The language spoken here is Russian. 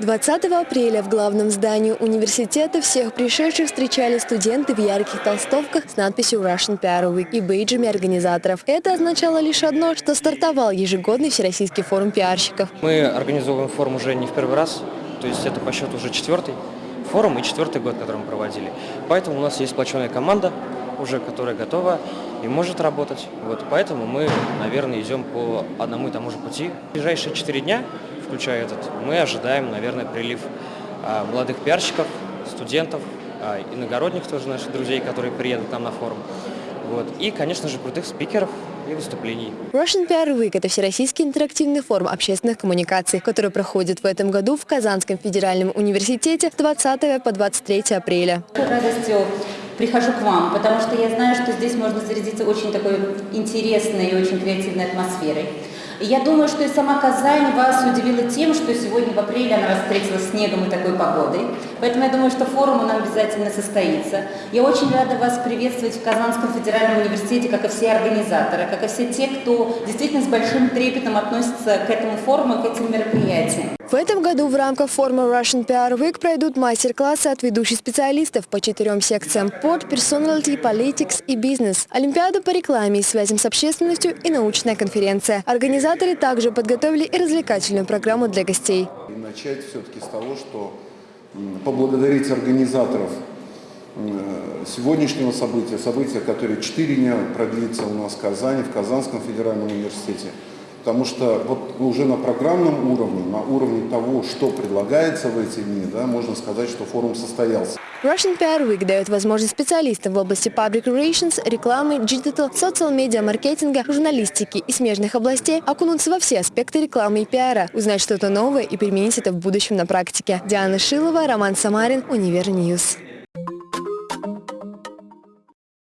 20 апреля в главном здании университета всех пришедших встречали студенты в ярких толстовках с надписью Russian PR Week и бейджами организаторов. Это означало лишь одно, что стартовал ежегодный всероссийский форум пиарщиков. Мы организовываем форум уже не в первый раз, то есть это по счету уже четвертый форум и четвертый год, который мы проводили. Поэтому у нас есть сплоченная команда, уже которая готова и может работать. Вот поэтому мы, наверное, идем по одному и тому же пути. В ближайшие четыре дня, включая этот, мы ожидаем, наверное, прилив а, молодых пиарщиков, студентов, а, иногородних тоже наших друзей, которые приедут к нам на форум. Вот. И, конечно же, крутых спикеров и выступлений. Russian PR Week – это всероссийский интерактивный форум общественных коммуникаций, который проходит в этом году в Казанском федеральном университете с 20 по 23 апреля. С радостью прихожу к вам, потому что я знаю, что здесь можно зарядиться очень такой интересной и очень креативной атмосферой. И я думаю, что и сама Казань вас удивила тем, что сегодня в апреле она встретилась снегом и такой погодой. Поэтому я думаю, что форум у нас обязательно состоится. Я очень рада вас приветствовать в Казанском федеральном университете, как и все организаторы, как и все те, кто действительно с большим трепетом относится к этому форуму, к этим мероприятиям. В этом году в рамках форума Russian PR Week пройдут мастер-классы от ведущих специалистов по четырем секциям – Port, Personality, Politics и Business, Олимпиаду по рекламе и связям с общественностью и научная конференция. Организаторы также подготовили и развлекательную программу для гостей. Начать все-таки с того, что поблагодарить организаторов сегодняшнего события, события, которое четыре дня продлится у нас в Казани, в Казанском федеральном университете. Потому что вот уже на программном уровне, на уровне того, что предлагается в эти дни, да, можно сказать, что форум состоялся. Russian PR Week дает возможность специалистам в области public relations, рекламы, digital, social media, маркетинга, журналистики и смежных областей окунуться во все аспекты рекламы и пиара, узнать что-то новое и применить это в будущем на практике. Диана Шилова, Роман Самарин, Univer News.